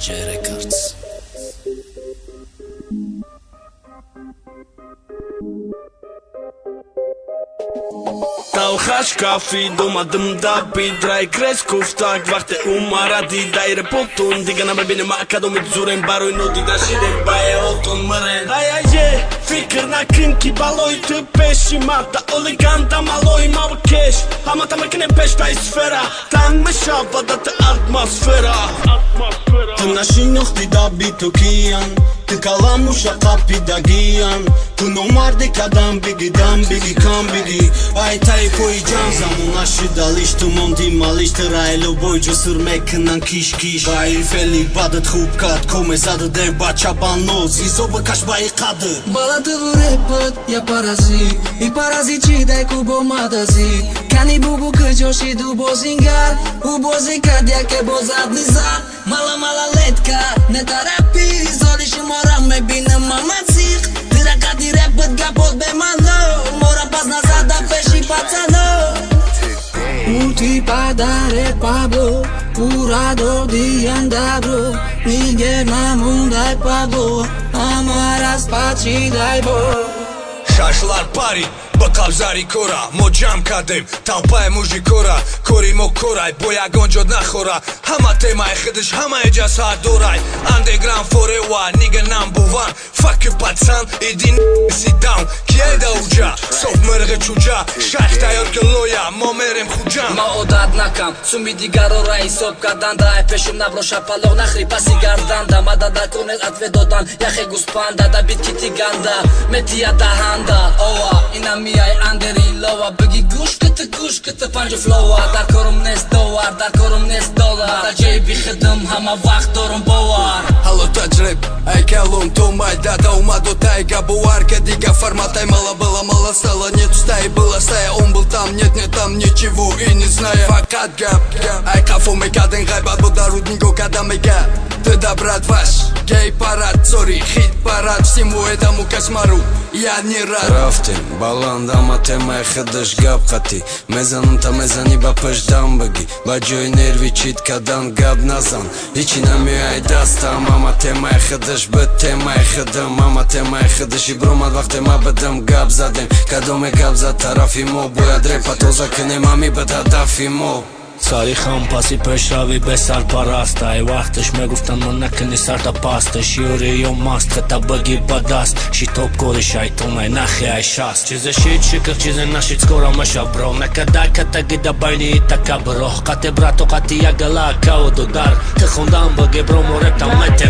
J kafi, doma da dapi Drai kres kuftak, vakte umarati Daire potun, diga na bebine maka Domit zuren baroj noti da shire Baje oton mren Daja je, fikr na krinki baloy Të peshi mata, oliganta maloj Mava kesh, ama ta me kene pesh Ta i sfera, tan me shava Da të atmosfera. Të njohti da bitu kian Të kalam u shakapi da gian. Të në mardi ka dam bigi dam bigi kam bigi Aj taj po i gjan Zamun aşı dalish të mondi malish Të rajlo boj gjë sërme kënan kish kish. Ba i feli badët hub kat Kome zadı der ba çaban noz. Iso bë kash ba i kadı Bala të vëre pët ja parazit. I parazit që daj ku bo madazit Kani bubu këgjoshi du bozingar U bozi kadja ke bozat nizat multipadaré Pablo, curador de andabro, Miguel Mamundai Pablo, amarás patrii dai bol. Şaşlar Paris ба қабзари кора. Мо ҷамъ кардем. Талпаи мужи кора. Кори мо корай. Бо ягон ҷо нахора. Ҳама темаи хидиш ҳамаи ҷасад дорай андегран форева нига намбуван факи пацан. Идин сидаун киеда уҷа? Соф мирғи чуҷа. Шайх тайёр ки лоя. Мо мерем хуҷам ма одат накам. Суми дигарора ҳисоб карданда ай пешум набро шапалоқ нахри. Паси гарданда мадада кунед атве додан яхе гуспанда да бит ки тиганда метия даҳанда. Ова инами миай андери лова биги гӯш кита гӯш кита панҷу флова дар корум нест довар дар корум нест долар дар ҷеби хидм ҳама вақт дорум бовар ҳалло таҷриб ай калон то май дада умаду тайга бовар ка дига форматай мала была мала стала нет стай была стая он был там нет нет там ничего и не зная фақат гап ай қафо мекарден ғайбат бо дарудниго када мега тыда брат ваш гей парад сори хит парад всему этому кошмару я не рад рафтем балан андама темаи хидаш гап қатӣ. Мезанам та мезанӣ ба пешдам багӣ ба ҷои нерви чит кадан гап назан. Ҳичи намеояй дастам ама темаи хидаш би темаи хидам ама темаи хидаши бромад вақте ма бидам гап задем. Кадоме гап зад тарафи мо бояд репа тоза кунем ами бид ҳадафи мо царихам паси пешрави бесарпараст ай вақташ мегуфтан мо накуни сарда паста шиёре ё маст хата баги ба даст. Шитоб кори шайтонай нахи ай шаст. Чизе шид шикр чизе нашид скоро маша бро накадай катагида байни така бро қате брато қати ягала кауду дар. Ты хондан баги бро мо рептам мете